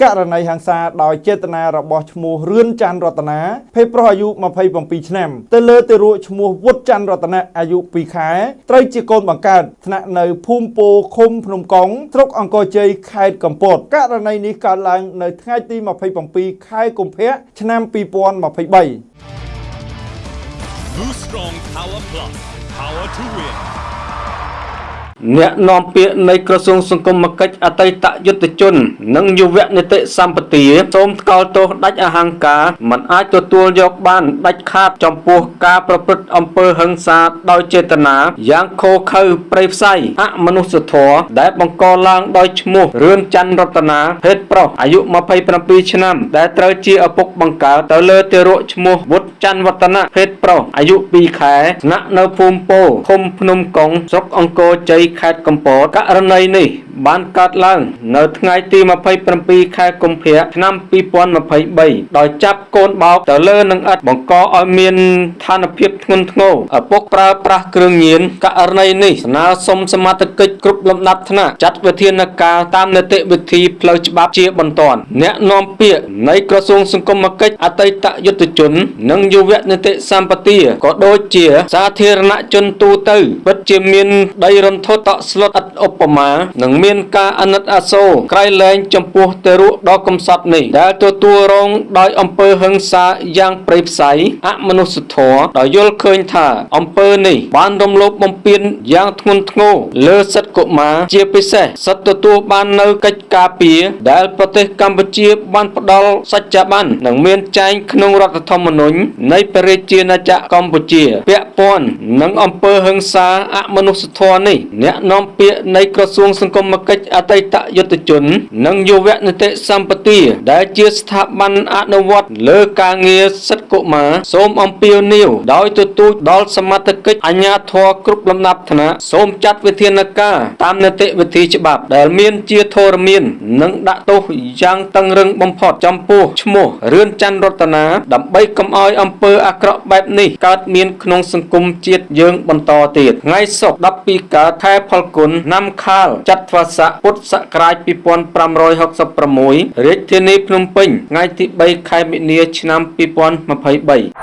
ករណីហិង្សាដោយចេតនារបស់ឈ្មោះរឿនច័ន្ទរតនាភេទប្រុសអាយុ27ឆ្នាំទៅលើទារកឈ្មោះវុតច័ន្ទរតនាអាយុ2ខែត្រូវជាកូនបង្កើតថ្នាក់នៅភូមិពោឃុំភ្នំកុងស្រុកអង្គរជ័យខេត្តកំពតករណីនេះកើតឡើងនៅថ្ងៃទី27ខែកុម្ភៈឆ្នាំ2023 Blue Strong Power Plus Power to Win អ្នកនាំពាក្យនៃក្រសួងសង្គមគិច្ចអតីតយុទ្ធជន និងយុវនីតិសម្បទាសូមថ្កោលទោសដាច់អហង្ការមិនអាចទទួលយកបានដាច់ខាតចំពោះការប្រព្រឹត្តអំពើហិង្សាដោយចេតនាយ៉ាងឃោរឃៅប្រៃផ្សៃអមនុស្សធម៌ដែលបង្កឡើងដោយឈ្មោះរឿនច័ន្ទរតនាភេទប្រុសអាយុ27ឆ្នាំ ដែលត្រូវជាឪពុកបង្កើតទៅលើទារកឈ្មោះវុតច័ន្ទវឌ្ឍនៈភេទប្រុសអាយុ2ខែស្នាក់នៅភូមិពោឃុំភ្នំកុងស្រុកអង្គរជ័យខេត្តកំពតករណីនេះបានកើតឡើង នៅថ្ងៃទី27ខែកុម្ភៈឆ្នាំ2023ដោយចាប់កូនបោកទៅលើនឹងឥតបង្កឲ្យមានឋានភាពធ្ងន់ធ្ងរឪពុកប្រើប្រាស់គ្រឿងញៀនករណីនេះស្នើសុំសមាជិកគ្រប់លំដាប់ថ្នាក់ចាត់វិធានការតាមនីតិវិធីផ្លូវច្បាប់ជាបន្ទាន់អ្នកនាំពាក្យនៃក្រសួងសង្គមគិច្ចអតីតយុទ្ធជន និងយុវនីតិសម្បទាក៏ដូចជាសាធារណជនទូទៅពិតជាមានដីរន្ធត់តក់ស្លុតឥតឧបមានិងមានការអាណិតអាសូរក្រៃលែងចំពោះទារកដ៏កំសត់នេះដែលទទួលរងដោយអំពើហិង្សាយ៉ាងព្រៃផ្សៃអមនុស្សធម៌ដោយយល់ឃើញថាអំពើនេះបានរំលោភបំពានយ៉ាងធ្ងន់ធ្ងរលើសិទ្ធិកុមារជាពិសេសសិទ្ធិទទួលបាននៅកិច្ចការពារដែលប្រទេសកម្ពុជាបានផ្ដល់សច្ចប័ននិងមានចែងក្នុងរដ្ឋធម្មនុញ្ញនៃព្រះរាជាណាចក្រកម្ពុជាពាក់ព័ន្ធនឹងអំពើហិង្សាអមនុស្សធម៌នេះអ្នកនាំពាក្យនៃក្រសួងសង្គមគិច្ចអតីតយុទ្ធជន និងយុវនីតិសម្បទាដែលជាស្ថាប័នអនុវត្តលើការងារសិទ្ធិកុមារសូមអំពាវនាវដោយទទូចដល់សមាជិកអាជ្ញាធរគ្រប់លំដាប់ថ្នាក់សូមចាត់វិធានការតាមនីតិវិធីច្បាប់ ដែលមានជាធរមាននិងដាក់ទោសយ៉ាងតឹងរឹងបំផុតចំពោះឈ្មោះរឿនច័ន្ទរតនាដើម្បីកុំឲ្យអំពើអាក្រក់បែបនេះកើតមានក្នុងសង្គមជាតិយើងបន្តទៀតថ្ងៃសុក្រ12កើតខែផលគុណ năm ខាលចត្វាស័កពុទ្ធសករាជ2566រាជធានីភ្នំពេញថ្ងៃទី3ខែមិនិនាឆ្នាំ2023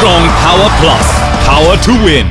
Strong Power Plus. Power to Win